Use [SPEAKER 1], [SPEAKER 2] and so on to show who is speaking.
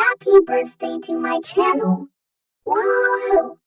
[SPEAKER 1] happy birthday to my channel. Woo!